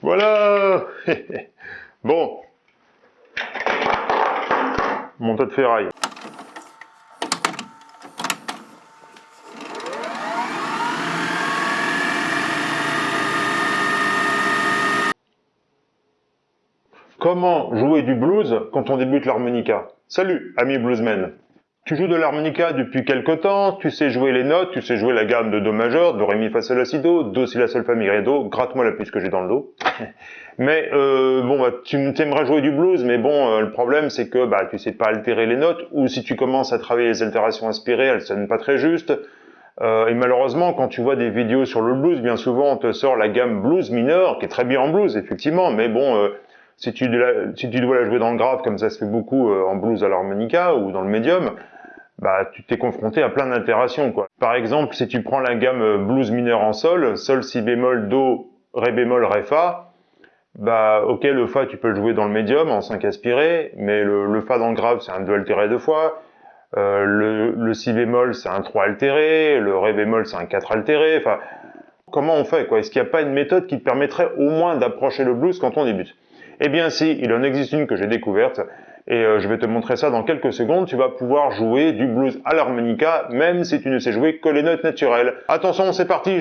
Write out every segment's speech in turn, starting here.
Voilà Bon. Mon tas de ferraille. Comment jouer du blues quand on débute l'harmonica? Salut, ami bluesman Tu joues de l'harmonica depuis quelque temps, tu sais jouer les notes, tu sais jouer la gamme de Do majeur, Do, Ré, Mi, Fa, Sol, La, Si, Do, Do, Si, La, Sol, Fa, Mi, Ré, Do, gratte-moi la puce que j'ai dans le dos. mais euh, bon, bah, tu aimerais jouer du blues, mais bon, euh, le problème c'est que bah, tu sais pas altérer les notes, ou si tu commences à travailler les altérations inspirées, elles sonnent pas très justes. Euh, et malheureusement, quand tu vois des vidéos sur le blues, bien souvent on te sort la gamme blues mineur, qui est très bien en blues, effectivement, mais bon, euh, si tu, si tu dois la jouer dans le grave, comme ça se fait beaucoup en blues à l'harmonica ou dans le médium, bah tu t'es confronté à plein d'altérations quoi. Par exemple, si tu prends la gamme euh, blues mineur en sol, sol si bémol do ré bémol ré fa, bah ok le fa tu peux le jouer dans le médium en 5 aspiré, mais le, fa dans le grave c'est un do altéré deux fois, euh, le, le si bémol c'est un 3 altéré, le ré bémol c'est un 4 altéré, enfin comment on fait quoi? Est-ce qu'il n'y a pas une méthode qui te permettrait au moins d'approcher le blues quand on débute? Eh bien si, il en existe une que j'ai découverte, et euh, je vais te montrer ça dans quelques secondes, tu vas pouvoir jouer du blues à l'harmonica, même si tu ne sais jouer que les notes naturelles. Attention, c'est parti,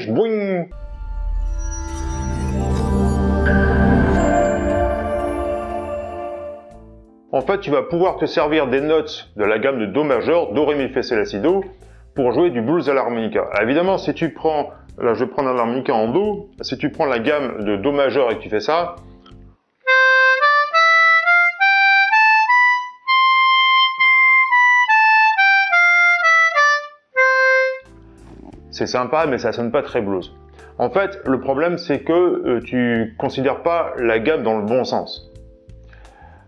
En fait, tu vas pouvoir te servir des notes de la gamme de Do majeur, Do, Ré, Mi, Fa, La, Si, Do, pour jouer du blues à l'harmonica. Évidemment, si tu prends, là je vais prendre un harmonica en Do, si tu prends la gamme de Do majeur et que tu fais ça, c'est sympa, mais ça sonne pas très blues. En fait, le problème, c'est que euh, tu considères pas la gamme dans le bon sens.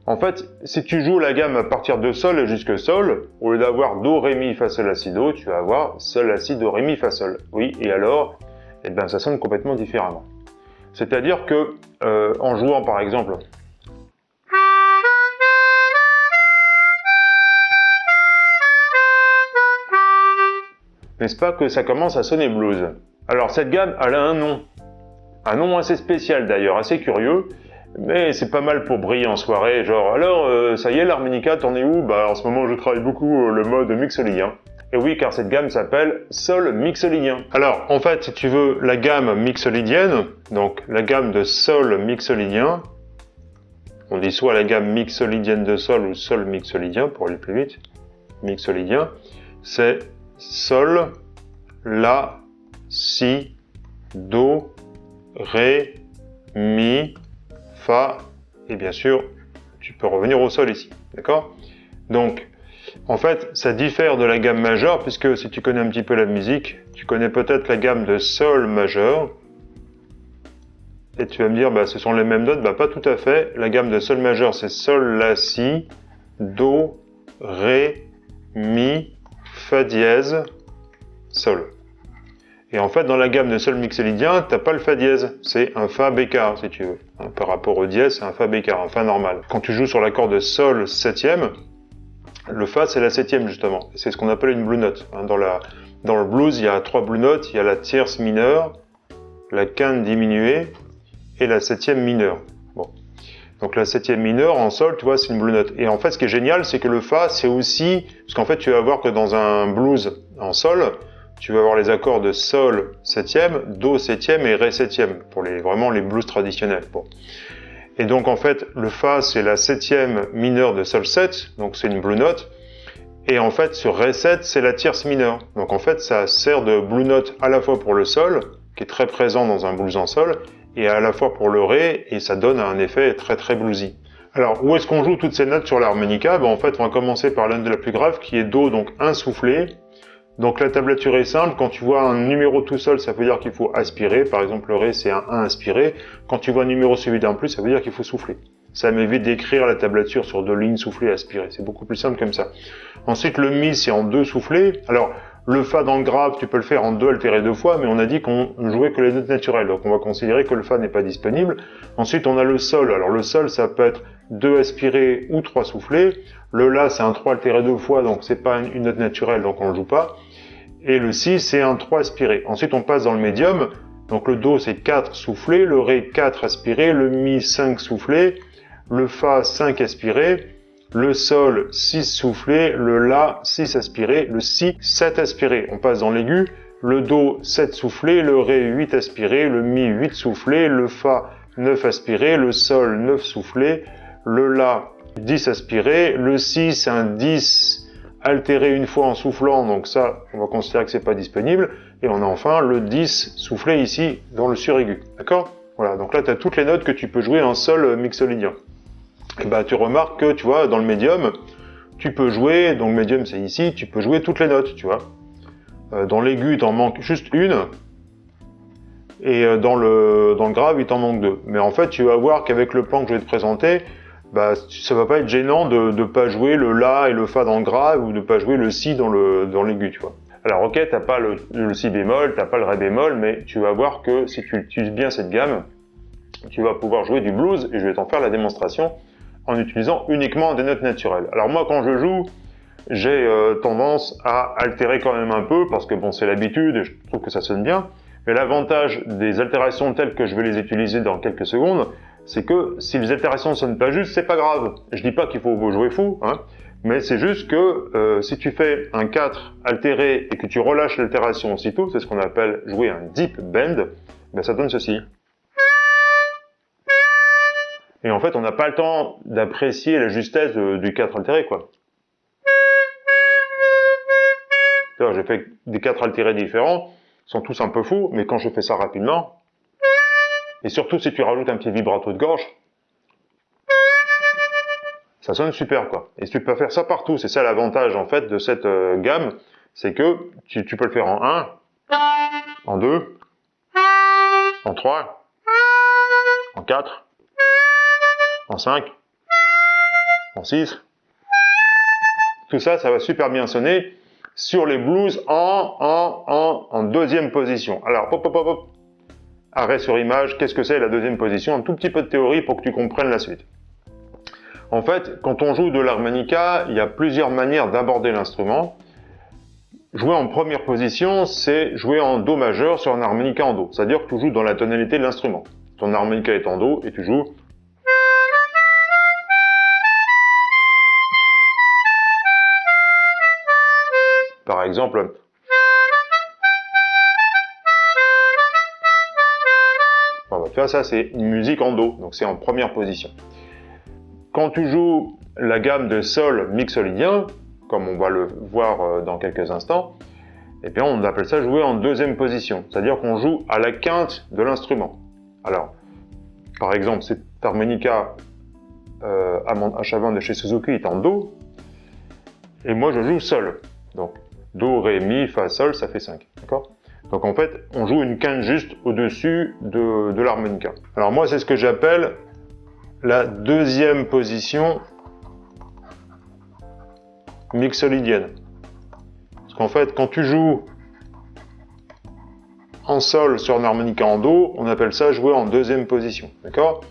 En fait, si tu joues la gamme à partir de Sol jusque Sol, au lieu d'avoir Do, Ré, Mi, Fa, Sol, La, Do, tu vas avoir Sol, La, Si, Do, Ré, Mi, Fa, Sol. Oui, et alors, eh ben, ça sonne complètement différemment. C'est-à-dire que, euh, en jouant par exemple n'est-ce pas que ça commence à sonner blues? Alors cette gamme, elle a un nom. Un nom assez spécial d'ailleurs, assez curieux, mais c'est pas mal pour briller en soirée, genre alors euh, ça y est l'harmonica, t'en es où? Bah en ce moment je travaille beaucoup euh, le mode mixolydien. Et oui, car cette gamme s'appelle Sol mixolydien. Alors, en fait, si tu veux la gamme mixolydienne, donc la gamme de Sol mixolydien, on dit soit la gamme mixolydienne de Sol ou Sol mixolydien, pour aller plus vite, mixolydien, c'est Sol, La, Si, Do, Ré, Mi, Fa, et bien sûr, tu peux revenir au Sol ici, d'accord? Donc, en fait, ça diffère de la gamme majeure, puisque si tu connais un petit peu la musique, tu connais peut-être la gamme de Sol majeur, et tu vas me dire, bah, ce sont les mêmes notes, bah, pas tout à fait. La gamme de Sol majeur, c'est Sol, La, Si, Do, Ré, Mi, Fa dièse, Sol. Et en fait, dans la gamme de Sol mixolydien, t'as pas le Fa dièse, c'est un Fa bécard, si tu veux. Hein, par rapport au dièse, c'est un Fa bécard, un Fa normal. Quand tu joues sur l'accord de Sol septième, le Fa c'est la septième justement. C'est ce qu'on appelle une blue note. Hein, dans le blues, il y a trois blue notes, il y a la tierce mineure, la quinte diminuée et la septième mineure. Donc la septième mineure en sol, tu vois, c'est une blue note. Et en fait, ce qui est génial, c'est que le fa, c'est aussi, parce qu'en fait, tu vas voir que dans un blues en sol, tu vas avoir les accords de sol septième, do septième et ré septième pour les vraiment les blues traditionnels. Et donc en fait, le fa, c'est la septième mineure de sol 7, donc c'est une blue note. Et en fait, sur ré 7, c'est la tierce mineure. Donc en fait, ça sert de blue note à la fois pour le sol, qui est très présent dans un blues en sol, et à la fois pour le ré, et ça donne un effet très très bluesy. Alors, où est-ce qu'on joue toutes ces notes sur l'harmonica? Ben, En fait, on va commencer par l'une de la plus grave, qui est Do, donc un soufflé. Donc la tablature est simple, quand tu vois un numéro tout seul, ça veut dire qu'il faut aspirer, par exemple le Ré c'est un 1 inspiré, quand tu vois un numéro suivi d'un plus, ça veut dire qu'il faut souffler. Ça m'évite d'écrire la tablature sur deux lignes soufflées aspirées, c'est beaucoup plus simple comme ça. Ensuite le Mi c'est en deux soufflés, alors le Fa dans le grave, tu peux le faire en deux altéré deux fois, mais on a dit qu'on jouait que les notes naturelles, donc on va considérer que le Fa n'est pas disponible. Ensuite, on a le Sol. Alors le Sol, ça peut être deux aspirés ou trois soufflés. Le La, c'est un 3 altéré deux fois, donc c'est pas une note naturelle, donc on le joue pas. Et le Si, c'est un 3 aspiré. Ensuite, on passe dans le médium. Donc le Do c'est 4 soufflé, le Ré 4 aspiré, le Mi 5 soufflé, le Fa 5 aspiré, le Sol 6 soufflé, le La 6 aspiré, le Si 7 aspiré. On passe dans l'aigu, le Do 7 soufflé, le Ré 8 aspiré, le Mi 8 soufflé, le Fa 9 aspiré, le Sol 9 soufflé, le La 10 aspiré, le Si c'est un 10 altéré une fois en soufflant, donc ça on va considérer que c'est pas disponible, et on a enfin le 10 soufflé ici dans le suraigu, d'accord? Voilà, donc là tu as toutes les notes que tu peux jouer en sol mixolydien. Bah tu remarques que tu vois dans le médium, tu peux jouer, donc médium c'est ici, tu peux jouer toutes les notes, tu vois. Euh, dans l'aigu, il t'en manque juste une, et euh, dans le, dans le grave, il t'en manque deux. Mais en fait, tu vas voir qu'avec le plan que je vais te présenter, bah, ça va pas être gênant de ne pas jouer le La et le Fa dans le grave, ou de pas jouer le Si dans le dans l'aigu, tu vois. Alors ok, t'as pas le, le, Si bémol, t'as pas le Ré bémol, mais tu vas voir que si tu utilises bien cette gamme, tu vas pouvoir jouer du blues, et je vais t'en faire la démonstration, en utilisant uniquement des notes naturelles. Alors moi, quand je joue, j'ai euh, tendance à altérer quand même un peu, parce que bon, c'est l'habitude, et je trouve que ça sonne bien, mais l'avantage des altérations telles que je vais les utiliser dans quelques secondes, c'est que si les altérations ne sonnent pas juste, c'est pas grave. Je dis pas qu'il faut jouer fou, hein, mais c'est juste que euh, si tu fais un 4 altéré et que tu relâches l'altération aussitôt, c'est ce qu'on appelle jouer un deep bend, ben ça donne ceci. Et en fait, on n'a pas le temps d'apprécier la justesse du 4 altéré, quoi. J'ai fait des 4 altérés différents, sont tous un peu fous, mais quand je fais ça rapidement, et surtout si tu rajoutes un petit vibrato de gorge, ça sonne super quoi. Et tu peux faire ça partout, c'est ça l'avantage en fait de cette euh, gamme, c'est que tu, tu, peux le faire en 1, en 2, en 3, en 4, en 5, en 6. Tout ça, ça va super bien sonner sur les blues en, en, en, en deuxième position. Alors, pop, pop, pop, pop. Arrêt sur image, qu'est-ce que c'est la deuxième position? Un tout petit peu de théorie pour que tu comprennes la suite. En fait, quand on joue de l'harmonica, il y a plusieurs manières d'aborder l'instrument. Jouer en première position, c'est jouer en Do majeur sur un harmonica en Do. C'est-à-dire que tu joues dans la tonalité de l'instrument. Ton harmonica est en Do et tu joues Par exemple, va faire ça, c'est une musique en Do, donc c'est en première position. Quand tu joues la gamme de Sol mixolydien, comme on va le voir euh, dans quelques instants, eh bien on appelle ça jouer en deuxième position, c'est-à-dire qu'on joue à la quinte de l'instrument. Alors, par exemple, cette harmonica euh, H20 de chez Suzuki est en Do, et moi je joue Sol. Donc Do, Ré, Mi, Fa, Sol, ça fait 5. D'accord? Donc en fait, on joue une quinte juste au-dessus de, de l'harmonica. Alors moi, c'est ce que j'appelle la deuxième position mixolydienne. Parce qu'en fait, quand tu joues en sol sur un harmonica en do, on appelle ça jouer en deuxième position. D'accord?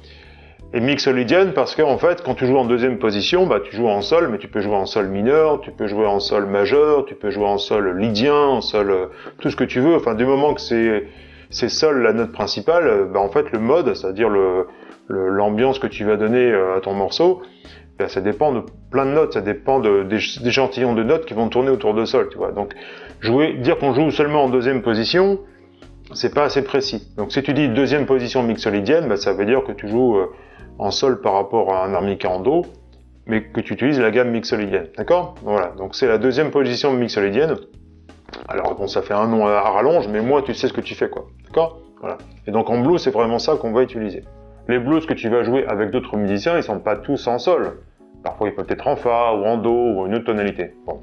Et mixolydienne parce qu'en fait, quand tu joues en deuxième position, bah, tu joues en sol, mais tu peux jouer en sol mineur, tu peux jouer en sol majeur, tu peux jouer en sol lydien, en sol, euh, tout ce que tu veux. Enfin, du moment que c'est c'est sol la note principale, euh, bah, en fait, le mode, c'est-à-dire le l'ambiance que tu vas donner euh, à ton morceau, bah, ça dépend de plein de notes, ça dépend de, des, échantillons de notes qui vont tourner autour de sol, tu vois. Donc, jouer, dire qu'on joue seulement en deuxième position, c'est pas assez précis. Donc, si tu dis deuxième position mixolydienne, bah, ça veut dire que tu joues en sol par rapport à un harmonica en do, mais que tu utilises la gamme mixolydienne. D'accord? Voilà, donc c'est la deuxième position mixolydienne. Alors bon, ça fait un nom à rallonge, mais moi tu sais ce que tu fais quoi. D'accord? Voilà. Et donc en blues, c'est vraiment ça qu'on va utiliser. Les blues que tu vas jouer avec d'autres musiciens, ils sont pas tous en sol. Parfois ils peuvent être en fa ou en do ou une autre tonalité. Bon.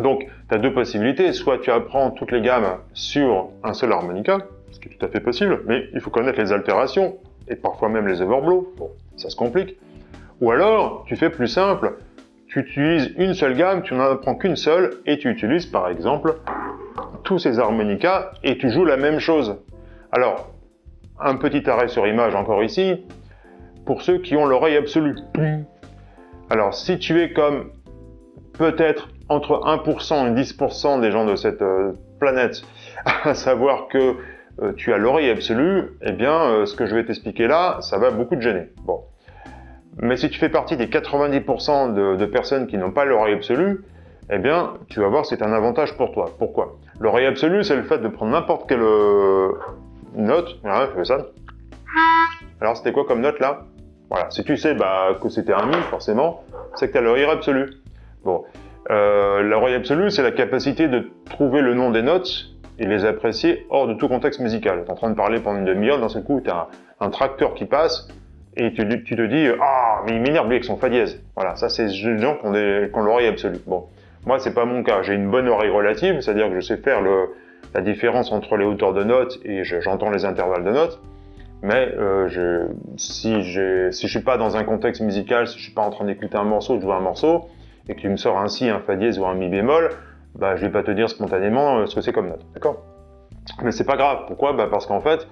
Donc, tu as deux possibilités. Soit tu apprends toutes les gammes sur un seul harmonica, ce qui est tout à fait possible, mais il faut connaître les altérations et parfois même les overblows. Bon, ça se complique. Ou alors, tu fais plus simple, tu utilises une seule gamme, tu n'en apprends qu'une seule, et tu utilises par exemple tous ces harmonicas, et tu joues la même chose. Alors, un petit arrêt sur image encore ici, pour ceux qui ont l'oreille absolue. Alors, si tu es comme peut-être entre 1% et 10% des gens de cette euh, planète, à savoir que euh, tu as l'oreille absolue, eh bien, euh, ce que je vais t'expliquer là, ça va beaucoup te gêner. Bon. Mais si tu fais partie des 90% de, personnes qui n'ont pas l'oreille absolue, eh bien, tu vas voir, c'est un avantage pour toi. Pourquoi? L'oreille absolue, c'est le fait de prendre n'importe quelle euh, note. Ça. Alors, c'était quoi comme note là? Voilà, si tu sais bah, que c'était un mi, forcément, c'est que tu as l'oreille absolue. Bon, l'oreille absolue, c'est la capacité de trouver le nom des notes et les apprécier hors de tout contexte musical. Tu es en train de parler pendant une demi-heure, dans ce coup, tu as un, tracteur qui passe, et tu, te dis « Ah, mais il m'énerve lui avec son fa dièse ». Voilà, ça c'est des gens qui ont, ont l'oreille absolue. Bon, moi c'est pas mon cas, j'ai une bonne oreille relative, c'est-à-dire que je sais faire le, la différence entre les hauteurs de notes et j'entends les intervalles de notes, mais euh, je, si, je, si je suis pas dans un contexte musical, si je suis pas en train d'écouter un morceau, de jouer un morceau, et que tu me sors ainsi un fa dièse ou un mi bémol, bah, je vais pas te dire spontanément euh, ce que c'est comme note, d'accord? Mais c'est pas grave, pourquoi? Bah Parce qu'en fait,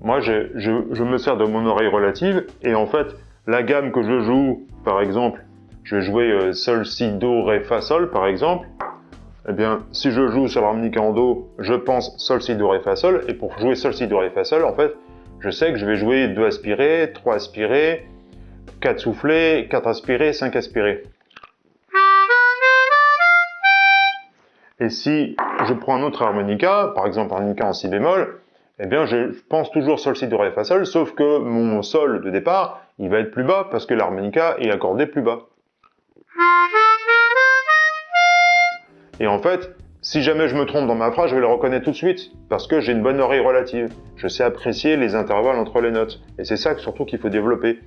moi je, me sers de mon oreille relative, et en fait, la gamme que je joue, par exemple, je vais jouer euh, Sol, Si, Do, Ré, Fa, Sol, par exemple, eh bien, si je joue sur l'harmonica en Do, je pense Sol, Si, Do, Ré, Fa, Sol, et pour jouer Sol, Si, Do, Ré, Fa, Sol, en fait, je sais que je vais jouer 2 aspirés, 3 aspirés, 4 soufflés, 4 aspirés, 5 aspirés. Et si je prends un autre harmonica, par exemple un harmonica en si bémol, eh bien je pense toujours sol, si, do, ré, fa, sol, sauf que mon sol de départ, il va être plus bas parce que l'harmonica est accordé plus bas. Et en fait, si jamais je me trompe dans ma phrase, je vais le reconnaître tout de suite, parce que j'ai une bonne oreille relative. Je sais apprécier les intervalles entre les notes. Et c'est ça surtout qu'il faut développer.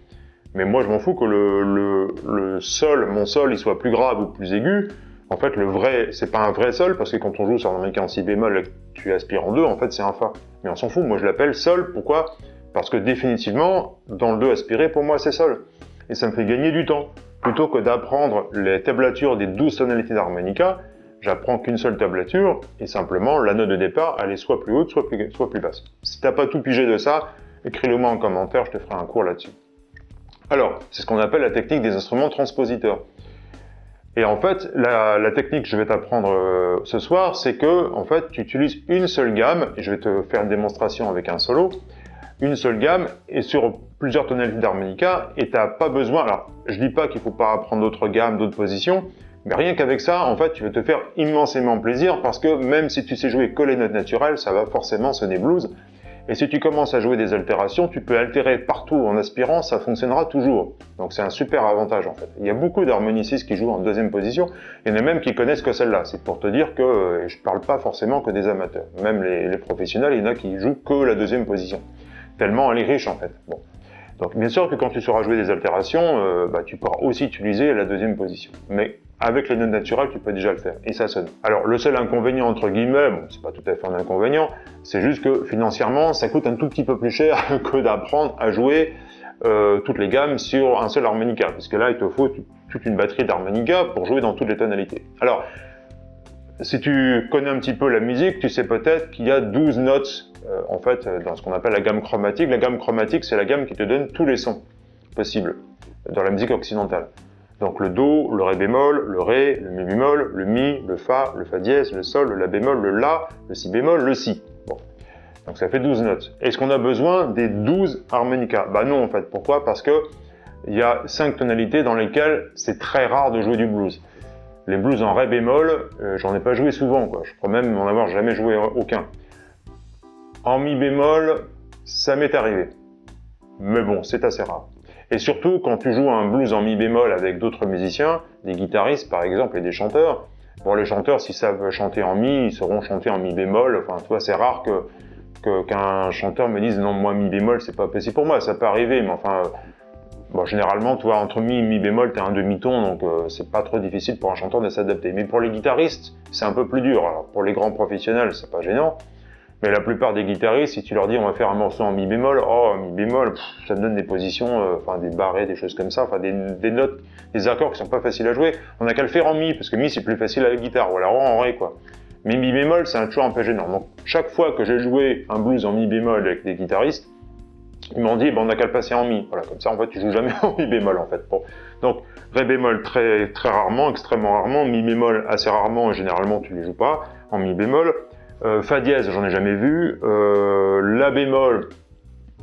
Mais moi, je m'en fous que le, le, sol, mon sol, il soit plus grave ou plus aigu. En fait, le vrai, c'est pas un vrai sol, parce que quand on joue sur un américain en si bémol tu aspires en 2, en fait, c'est un fa. Mais on s'en fout, moi je l'appelle sol, pourquoi? Parce que définitivement, dans le 2 aspiré, pour moi, c'est sol. Et ça me fait gagner du temps. Plutôt que d'apprendre les tablatures des 12 tonalités d'harmonica, j'apprends qu'une seule tablature, et simplement, la note de départ, elle est soit plus haute, soit plus, soit plus basse. Si t'as pas tout pigé de ça, écris-le moi en commentaire, je te ferai un cours là-dessus. Alors, c'est ce qu'on appelle la technique des instruments transpositeurs. Et en fait, la, technique que je vais t'apprendre euh, ce soir, c'est que en fait, tu utilises une seule gamme, et je vais te faire une démonstration avec un solo, une seule gamme, et sur plusieurs tonalités d'harmonica, et tu n'as pas besoin, alors je dis pas qu'il faut pas apprendre d'autres gammes, d'autres positions, mais rien qu'avec ça, en fait, tu vas te faire immensément plaisir, parce que même si tu sais jouer que les notes naturelles, ça va forcément sonner blues, et si tu commences à jouer des altérations, tu peux altérer partout en aspirant, ça fonctionnera toujours. Donc c'est un super avantage en fait. Il y a beaucoup d'harmonicistes qui jouent en deuxième position, il y en a même qui connaissent que celle-là. C'est pour te dire que euh, je parle pas forcément que des amateurs. Même les, professionnels, il y en a qui jouent que la deuxième position. Tellement elle est riche en fait. Donc bien sûr que quand tu sauras jouer des altérations, euh, bah, tu pourras aussi utiliser la deuxième position. Mais avec les notes naturelles, tu peux déjà le faire, et ça sonne. Alors, le seul inconvénient, entre guillemets, bon, c'est pas tout à fait un inconvénient, c'est juste que financièrement, ça coûte un tout petit peu plus cher que d'apprendre à jouer euh, toutes les gammes sur un seul harmonica, puisque là, il te faut toute une batterie d'harmonica pour jouer dans toutes les tonalités. Alors, si tu connais un petit peu la musique, tu sais peut-être qu'il y a 12 notes, euh, en fait, dans ce qu'on appelle la gamme chromatique. La gamme chromatique, c'est la gamme qui te donne tous les sons possibles dans la musique occidentale. Donc le Do, le Ré bémol, le Ré, le Mi bémol, le Mi, le Fa, le Fa dièse, le Sol, le La bémol, le La, le Si bémol, le Si. Bon. Donc ça fait 12 notes. Est-ce qu'on a besoin des 12 harmonicas? Bah non en fait. Pourquoi? Parce que il y a 5 tonalités dans lesquelles c'est très rare de jouer du blues. Les blues en Ré bémol, euh, j'en ai pas joué souvent, je crois même en avoir jamais joué aucun. En Mi bémol, ça m'est arrivé. Mais bon, c'est assez rare. Et surtout, quand tu joues un blues en mi bémol avec d'autres musiciens, des guitaristes par exemple et des chanteurs, bon les chanteurs s'ils savent chanter en mi, ils sauront chanter en mi bémol, enfin toi c'est rare que qu'un chanteur me dise non moi mi bémol c'est pas possible pour moi, ça peut arriver, mais enfin bon généralement toi entre mi et mi bémol t'es un demi-ton donc euh, c'est pas trop difficile pour un chanteur de s'adapter. Mais pour les guitaristes c'est un peu plus dur. Alors pour les grands professionnels c'est pas gênant, mais la plupart des guitaristes, si tu leur dis on va faire un morceau en mi bémol, oh mi bémol, ça me donne des positions, euh, enfin des barrés, des choses comme ça, enfin des, notes, des accords qui sont pas faciles à jouer. On a qu'à le faire en mi, parce que mi c'est plus facile à la guitare, ou alors en ré quoi. Mais mi bémol, c'est toujours un peu gênant. Donc chaque fois que j'ai joué un blues en mi bémol avec des guitaristes, ils m'ont dit, bon, on n'a qu'à le passer en mi. Voilà, comme ça, en fait, tu joues jamais en mi bémol, en fait. Bon. Donc, ré bémol très, très rarement, extrêmement rarement, mi bémol assez rarement, généralement, tu les joues pas en mi bémol. Euh, fa dièse, j'en ai jamais vu. Euh, la bémol,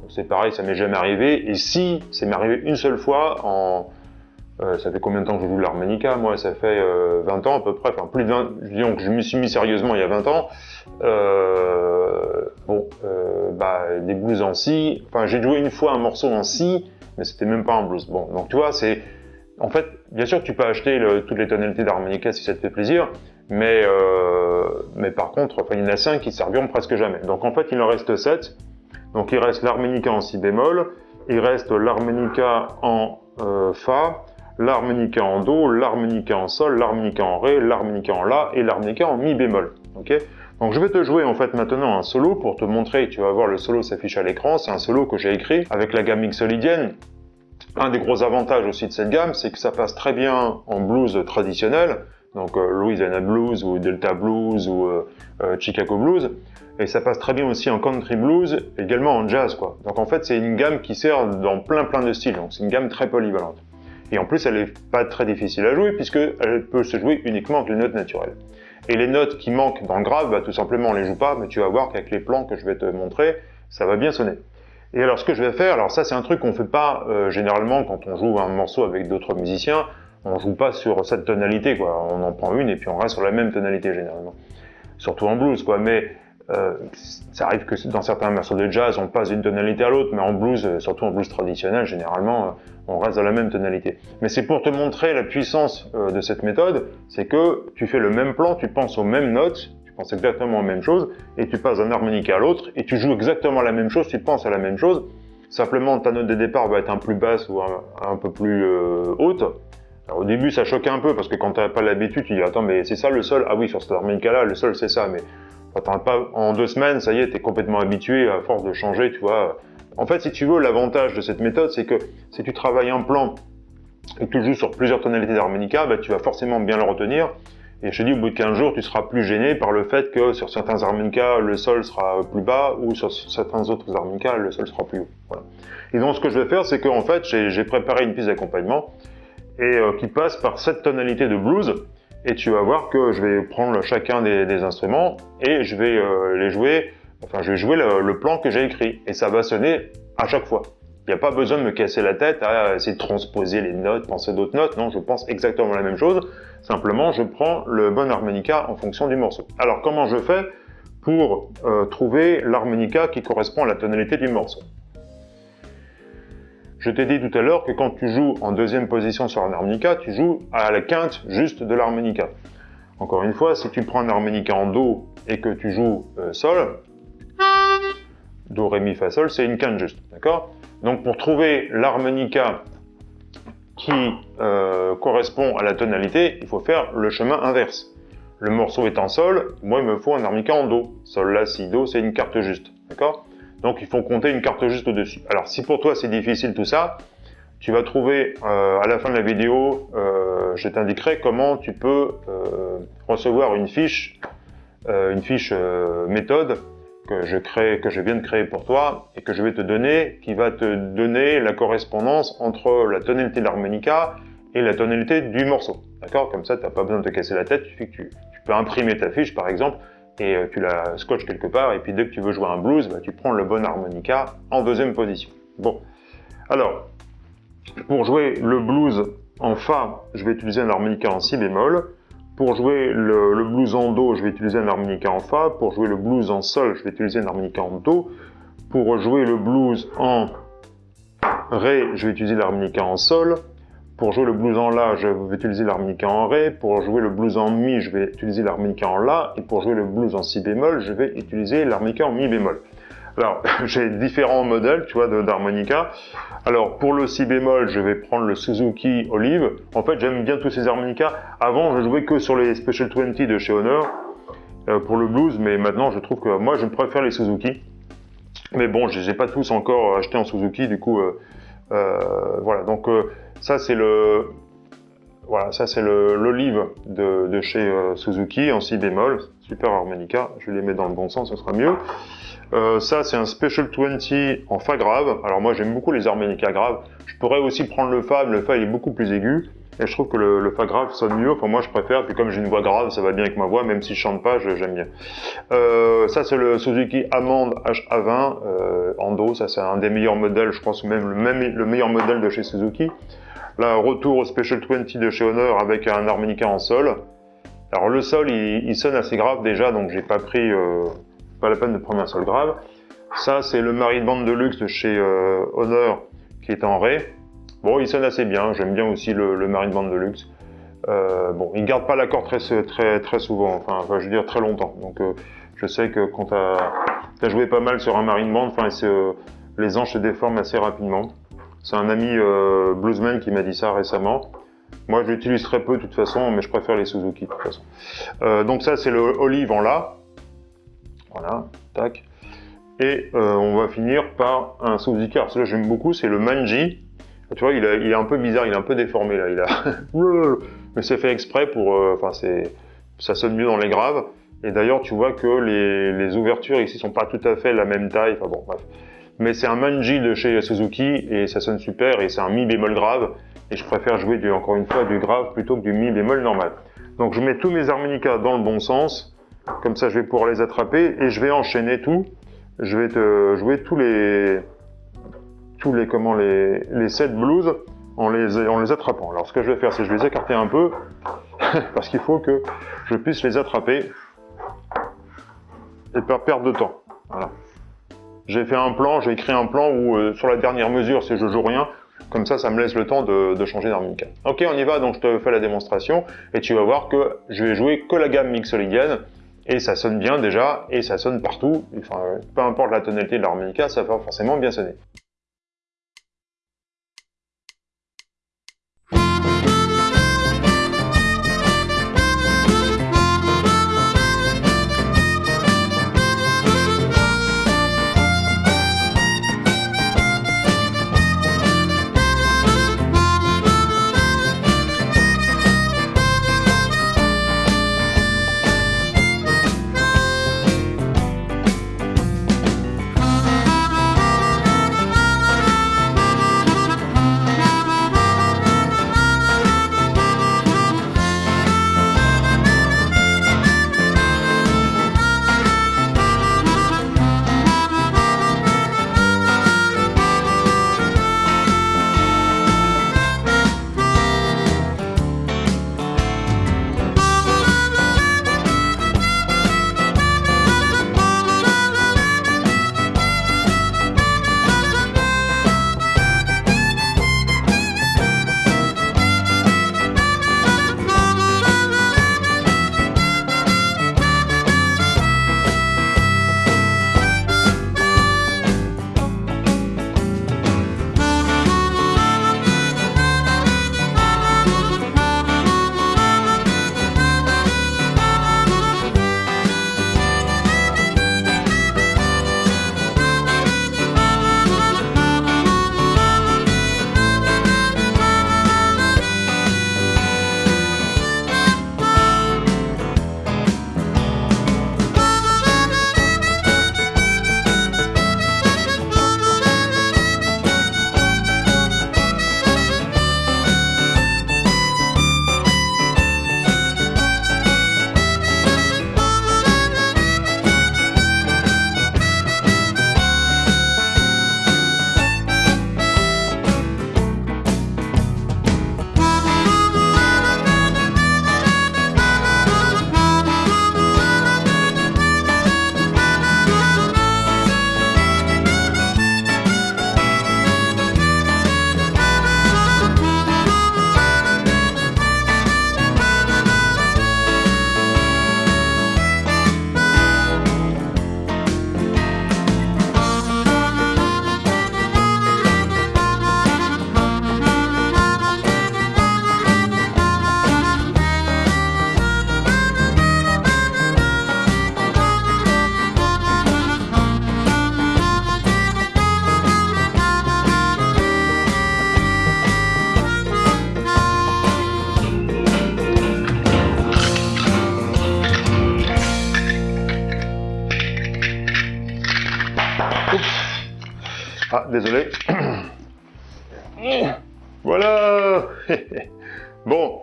c'est pareil, ça m'est jamais arrivé. Et si, ça m'est arrivé une seule fois. Euh, ça fait combien de temps que je joue l'harmonica Moi, ça fait 20 ans à peu près, enfin plus de 20, disons je me suis mis sérieusement il y a 20 ans. bon, bah, des blues en si, enfin j'ai joué une fois un morceau en si, mais c'était même pas un blues. Bon, donc tu vois, c'est... En fait, bien sûr tu peux acheter toutes les tonalités d'harmonica si ça te fait plaisir, mais, euh, mais par contre, enfin, il y en a 5 qui serviront presque jamais. Donc en fait, il en reste 7. Donc il reste l'harmonica en si bémol, il reste l'harmonica en euh, fa, l'harmonica en do, l'harmonica en sol, l'harmonica en ré, l'harmonica en la et l'harmonica en mi bémol. Ok? Donc je vais te jouer en fait maintenant un solo pour te montrer, tu vas voir le solo s'affiche à l'écran, c'est un solo que j'ai écrit avec la gamme Mixolydienne. Un des gros avantages aussi de cette gamme, c'est que ça passe très bien en blues traditionnel, donc euh, Louisiana Blues ou Delta Blues ou euh, euh, Chicago Blues, et ça passe très bien aussi en country blues, également en jazz quoi. Donc en fait c'est une gamme qui sert dans plein plein de styles, donc c'est une gamme très polyvalente. Et en plus elle est pas très difficile à jouer puisqu'elle peut se jouer uniquement avec les notes naturelles. Et les notes qui manquent dans le grave, bah, tout simplement on les joue pas, mais tu vas voir qu'avec les plans que je vais te montrer, ça va bien sonner. Et alors ce que je vais faire, alors ça c'est un truc qu'on fait pas généralement quand on joue un morceau avec d'autres musiciens, on joue pas sur cette tonalité, quoi. On en prend une et puis on reste sur la même tonalité généralement. Surtout en blues, quoi. Mais euh, ça arrive que dans certains morceaux de jazz, on passe d'une tonalité à l'autre, mais en blues, euh, surtout en blues traditionnel, généralement, euh, on reste dans la même tonalité. Mais c'est pour te montrer la puissance de cette méthode, c'est que tu fais le même plan, tu penses aux mêmes notes, tu penses exactement aux mêmes choses, et tu passes d'un harmonica à l'autre, et tu joues exactement la même chose, tu penses à la même chose, simplement ta note de départ va être un plus basse ou un, peu plus haute, au début, ça choque un peu parce que quand tu n'as pas l'habitude, tu dis attends, mais c'est ça le sol? Ah oui, sur cette harmonica-là, le sol c'est ça. Mais pas en deux semaines, ça y est, tu es complètement habitué à force de changer, tu vois. En fait, si tu veux, l'avantage de cette méthode, c'est que si tu travailles un plan et que tu joues sur plusieurs tonalités d'harmonica, bah, tu vas forcément bien le retenir. Et je te dis, au bout de 15 jours, tu seras plus gêné par le fait que sur certains harmonicas, le sol sera plus bas, ou sur certains autres harmonicas, le sol sera plus haut. Et donc, ce que je vais faire, c'est qu'en fait, j'ai préparé une piste d'accompagnement et euh, qui passe par cette tonalité de blues. Et tu vas voir que je vais prendre chacun des, instruments et je vais euh, les jouer, enfin je vais jouer le, plan que j'ai écrit. Et ça va sonner à chaque fois. Il n'y a pas besoin de me casser la tête à essayer de transposer les notes, penser d'autres notes. Non, je pense exactement la même chose. Simplement, je prends le bon harmonica en fonction du morceau. Alors, comment je fais pour euh, trouver l'harmonica qui correspond à la tonalité du morceau? Je t'ai dit tout à l'heure que quand tu joues en deuxième position sur un harmonica, tu joues à la quinte juste de l'harmonica. Encore une fois, si tu prends un harmonica en Do et que tu joues euh, Sol, Do, Ré, Mi, Fa, Sol, c'est une quinte juste, Donc pour trouver l'harmonica qui euh, correspond à la tonalité, il faut faire le chemin inverse. Le morceau est en Sol, moi il me faut un harmonica en Do. Sol, La, Si, Do, c'est une carte juste, donc il faut compter une carte juste au-dessus. Alors si pour toi c'est difficile tout ça, tu vas trouver euh, à la fin de la vidéo, euh, je t'indiquerai comment tu peux euh, recevoir une fiche, une fiche méthode que je crée, que je viens de créer pour toi et que je vais te donner, qui va te donner la correspondance entre la tonalité de l'harmonica et la tonalité du morceau. D'accord? Comme ça, tu n'as pas besoin de te casser la tête, tu, tu peux imprimer ta fiche par exemple et euh, tu la scotches quelque part, et puis dès que tu veux jouer un blues, bah, tu prends le bon harmonica en deuxième position. Bon, alors, pour jouer le blues en Fa, je vais utiliser un harmonica en Si bémol. Pour jouer le, blues en Do, je vais utiliser un harmonica en Fa. Pour jouer le blues en Sol, je vais utiliser un harmonica en Do. Pour jouer le blues en Ré, je vais utiliser l'harmonica en Sol. Pour jouer le blues en La, je vais utiliser l'harmonica en Ré. Pour jouer le blues en Mi, je vais utiliser l'harmonica en La. Et pour jouer le blues en Si bémol, je vais utiliser l'harmonica en Mi bémol. Alors, j'ai différents modèles, tu vois, d'harmonica. Alors, pour le Si bémol, je vais prendre le Suzuki Olive. En fait, j'aime bien tous ces harmonicas. Avant, je jouais que sur les Special 20 de chez Honor euh, pour le blues, mais maintenant, je trouve que moi, je préfère les Suzuki. Mais bon, je les ai pas tous encore achetés en Suzuki, du coup, euh, euh, voilà. Donc, ça, c'est le, voilà, ça c'est l'olive de, chez euh, Suzuki en si bémol. super harmonica. Je les mettre dans le bon sens, ce sera mieux. Euh, ça, c'est un Special 20 en Fa grave. Alors moi, j'aime beaucoup les harmonicas graves. Je pourrais aussi prendre le Fa, mais le Fa, il est beaucoup plus aigu. Et je trouve que le, Fa grave sonne mieux. Enfin, moi, je préfère. Puis comme j'ai une voix grave, ça va bien avec ma voix, même si je chante pas, j'aime bien. Euh, ça, c'est le Suzuki Amand HA20 euh, en Do. Ça, c'est un des meilleurs modèles. Je pense même le, même le meilleur modèle de chez Suzuki. Là, retour au Special 20 de chez Honor avec un harmonica en sol. Alors le sol, il, sonne assez grave déjà, donc j'ai pas pris, euh, pas la peine de prendre un sol grave. Ça, c'est le Marine Band de luxe de chez euh, Honor qui est en Ré. Bon, il sonne assez bien. J'aime bien aussi le, Marine Band de luxe. Euh, bon, il garde pas l'accord très, très, très souvent, enfin, je veux dire très longtemps. Donc, je sais que quand tu as, joué pas mal sur un Marine Band, enfin, les anges se déforment assez rapidement. C'est un ami bluesman qui m'a dit ça récemment. Moi, je l'utilise très peu de toute façon, mais je préfère les Suzuki de toute façon. Euh, donc ça, c'est le Olive en La. Voilà, tac. Et euh, on va finir par un Suzuki. Alors celui-là, j'aime beaucoup, c'est le Manji. Tu vois, il, est un peu bizarre, il est un peu déformé là. Mais c'est fait exprès pour... Euh, enfin, ça sonne mieux dans les graves. Et d'ailleurs, tu vois que les, les, ouvertures ici sont pas tout à fait la même taille. Enfin bon, bref. Mais c'est un Manji de chez Suzuki et ça sonne super et c'est un mi bémol grave et je préfère jouer encore une fois du grave plutôt que du mi bémol normal. Donc je mets tous mes harmonicas dans le bon sens, comme ça je vais pouvoir les attraper et je vais enchaîner tout. Je vais te jouer tous les tous les comment les les 7 blues en les en les attrapant. Alors ce que je vais faire c'est je vais les écarter un peu parce qu'il faut que je puisse les attraper et pas perdre de temps. Voilà. J'ai fait un plan, j'ai écrit un plan où euh, sur la dernière mesure, si je joue rien, comme ça, ça me laisse le temps de, changer d'harmonica. Ok, on y va, donc je te fais la démonstration, et tu vas voir que je vais jouer que la gamme mixolydienne, et ça sonne bien déjà, et ça sonne partout, enfin, peu importe la tonalité de l'harmonica, ça va forcément bien sonner. Désolé. Voilà Bon.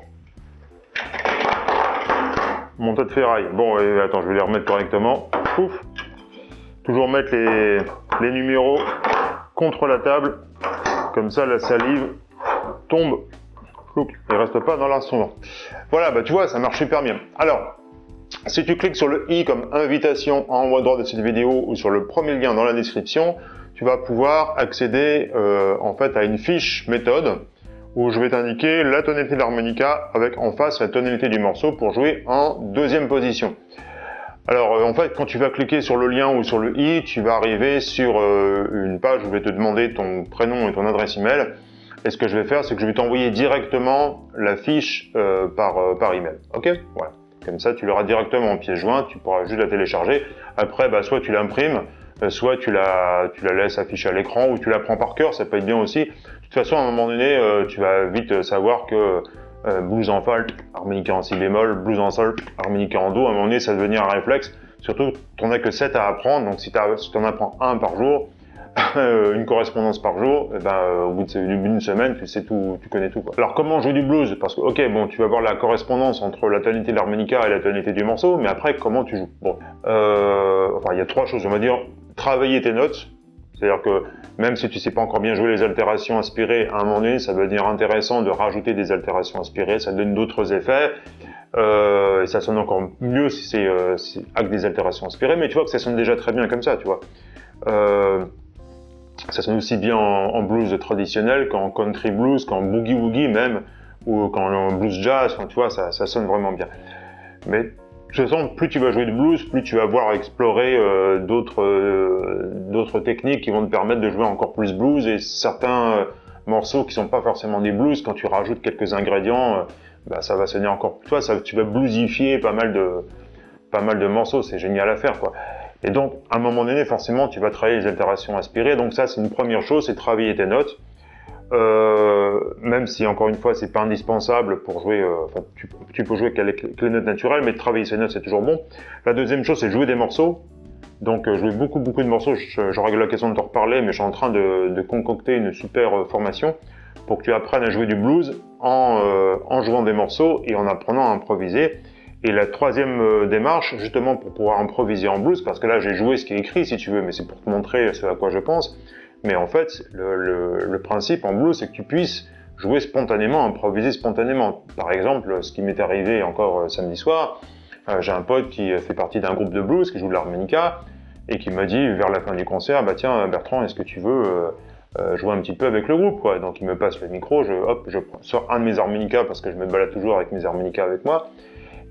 Mon tas de ferraille. Bon, attends, je vais les remettre correctement. Pouf Toujours mettre les, les numéros contre la table. Comme ça, la salive tombe et reste pas dans l'instrument. Voilà, bah tu vois, ça marche super bien. Alors, si tu cliques sur le i comme invitation en haut à droite de cette vidéo ou sur le premier lien dans la description, tu vas pouvoir accéder euh, en fait à une fiche méthode où je vais t'indiquer la tonalité de l'harmonica avec en face la tonalité du morceau pour jouer en deuxième position. Alors euh, en fait quand tu vas cliquer sur le lien ou sur le i, tu vas arriver sur euh, une page où je vais te demander ton prénom et ton adresse email. Et ce que je vais faire, c'est que je vais t'envoyer directement la fiche par, par email. Ok? Voilà. Comme ça, tu l'auras directement en pièce jointe, tu pourras juste la télécharger. Après, bah, soit tu l'imprimes, soit tu la, tu la laisses afficher à l'écran ou tu la prends par cœur, ça peut être bien aussi. De toute façon, à un moment donné, euh, tu vas vite savoir que euh, blues en fa, harmonica en si bémol, blues en sol, harmonica en do, à un moment donné, ça va devenir un réflexe. Surtout, tu n'en as que 7 à apprendre, donc si tu en apprends un par jour, une correspondance par jour, et eh ben, au bout d'une semaine, tu sais tout, tu connais tout. Quoi. Alors comment jouer du blues? Parce que, ok, bon, tu vas voir la correspondance entre la tonalité de l'harmonica et la tonalité du morceau, mais après, comment tu joues? Bon, euh, enfin, il y a trois choses, on va dire travailler tes notes. C'est-à-dire que même si tu sais pas encore bien jouer les altérations inspirées, à un moment donné, ça va devenir intéressant de rajouter des altérations inspirées, ça donne d'autres effets. Euh, et ça sonne encore mieux si c'est euh, avec des altérations inspirées, mais tu vois que ça sonne déjà très bien comme ça, tu vois. Euh, ça sonne aussi bien en, blues traditionnel qu'en country blues, qu'en boogie woogie même, ou qu'en blues jazz, enfin, tu vois, ça, ça sonne vraiment bien. Mais de toute façon, plus tu vas jouer de blues, plus tu vas voir explorer euh, euh, d'autres techniques qui vont te permettre de jouer encore plus blues et certains euh, morceaux qui sont pas forcément des blues, quand tu rajoutes quelques ingrédients, bah, ça va sonner encore plus. Toi, ça, tu vas bluesifier pas mal de pas mal de morceaux, c'est génial à faire quoi. Et donc, à un moment donné, forcément, tu vas travailler les altérations inspirées. Donc ça, c'est une première chose, c'est travailler tes notes. Euh, même si encore une fois c'est pas indispensable pour jouer, euh, tu, peux jouer avec les notes naturelles, mais travailler ces notes c'est toujours bon. La deuxième chose c'est jouer des morceaux. Donc euh, jouer beaucoup beaucoup de morceaux, j'aurai l'occasion de te reparler, mais je suis en train de, concocter une super euh, formation pour que tu apprennes à jouer du blues en, en jouant des morceaux et en apprenant à improviser. Et la troisième démarche, justement pour pouvoir improviser en blues, parce que là j'ai joué ce qui est écrit si tu veux, mais c'est pour te montrer ce à quoi je pense, mais en fait, le, principe en blues, c'est que tu puisses jouer spontanément, improviser spontanément. Par exemple, ce qui m'est arrivé encore euh, samedi soir, euh, j'ai un pote qui fait partie d'un groupe de blues, qui joue de l'harmonica, et qui m'a dit vers la fin du concert, bah tiens Bertrand, est-ce que tu veux euh, jouer un petit peu avec le groupe quoi? Donc il me passe le micro, je, hop, je sors un de mes harmonicas parce que je me balade toujours avec mes harmonicas avec moi.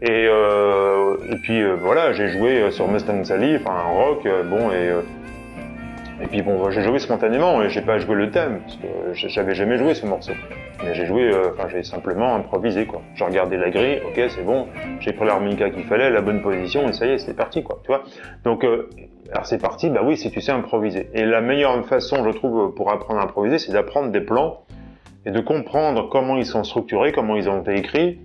Et, et puis voilà, j'ai joué sur Mustang Sally, enfin un rock, bon et et puis bon, j'ai joué spontanément et j'ai pas joué le thème, parce que j'avais jamais joué ce morceau. Mais j'ai joué, euh, enfin j'ai simplement improvisé quoi. J'ai regardé la grille, ok c'est bon, j'ai pris l'harmonica qu'il fallait, la bonne position et ça y est, c'est parti quoi, tu vois. Donc, euh, alors c'est parti, bah oui, si tu sais improviser. Et la meilleure façon, je trouve, pour apprendre à improviser, c'est d'apprendre des plans et de comprendre comment ils sont structurés, comment ils ont été écrits.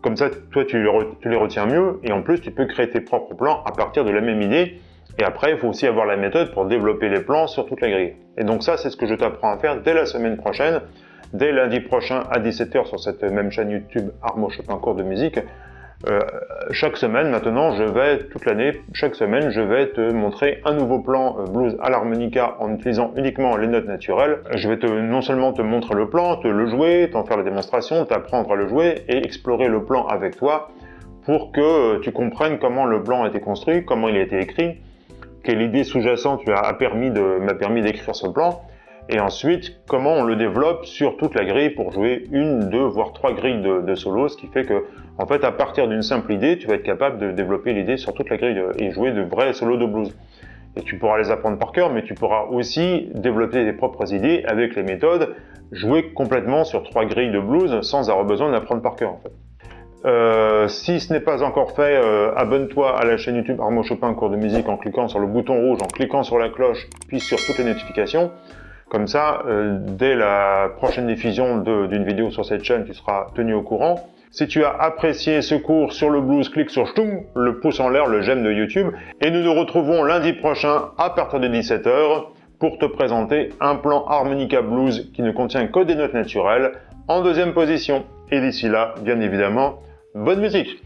Comme ça, toi, tu les retiens mieux et en plus, tu peux créer tes propres plans à partir de la même idée et après, il faut aussi avoir la méthode pour développer les plans sur toute la grille. Et donc ça, c'est ce que je t'apprends à faire dès la semaine prochaine, dès lundi prochain à 17h sur cette même chaîne YouTube Armo Chopin cours de musique. Euh, chaque semaine maintenant, je vais, toute l'année, chaque semaine, je vais te montrer un nouveau plan euh, blues à l'harmonica en utilisant uniquement les notes naturelles. Je vais te, non seulement te montrer le plan, te le jouer, t'en faire la démonstration, t'apprendre à le jouer et explorer le plan avec toi pour que tu comprennes comment le plan a été construit, comment il a été écrit, quelle idée sous-jacente m'a permis d'écrire ce plan, et ensuite comment on le développe sur toute la grille pour jouer une, deux, voire trois grilles de, de solos, ce qui fait que, en fait, à partir d'une simple idée, tu vas être capable de développer l'idée sur toute la grille et jouer de vrais solos de blues. Et tu pourras les apprendre par cœur, mais tu pourras aussi développer tes propres idées avec les méthodes, jouer complètement sur trois grilles de blues sans avoir besoin d'apprendre par cœur, en fait. Euh, si ce n'est pas encore fait, euh, abonne-toi à la chaîne YouTube Armo Chopin cours de musique en cliquant sur le bouton rouge, en cliquant sur la cloche, puis sur toutes les notifications. Comme ça, euh, dès la prochaine diffusion d'une vidéo sur cette chaîne, tu seras tenu au courant. Si tu as apprécié ce cours sur le blues, clique sur le pouce en l'air, le j'aime de YouTube. Et nous nous retrouvons lundi prochain à partir de 17h pour te présenter un plan harmonica blues qui ne contient que des notes naturelles en deuxième position. Et d'ici là, bien évidemment, bonne musique